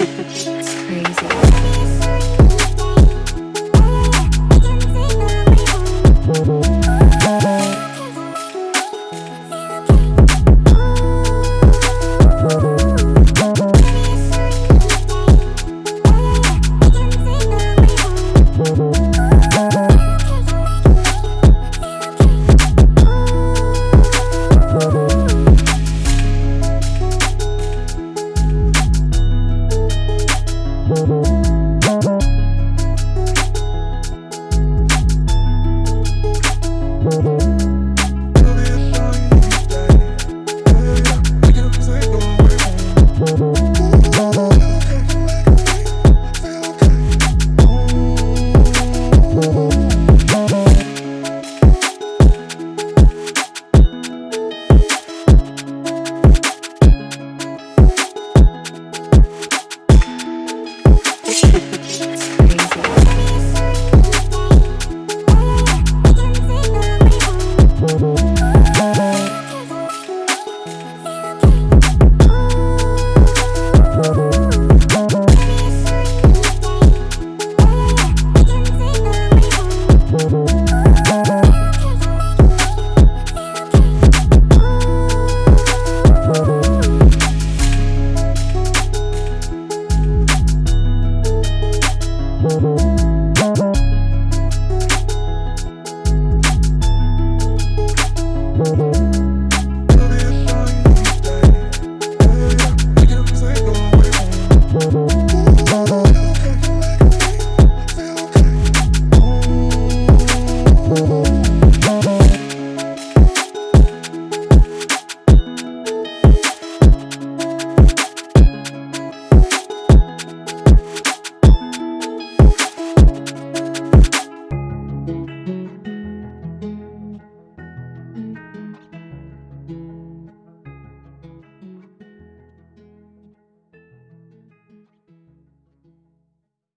it's crazy. Thank you.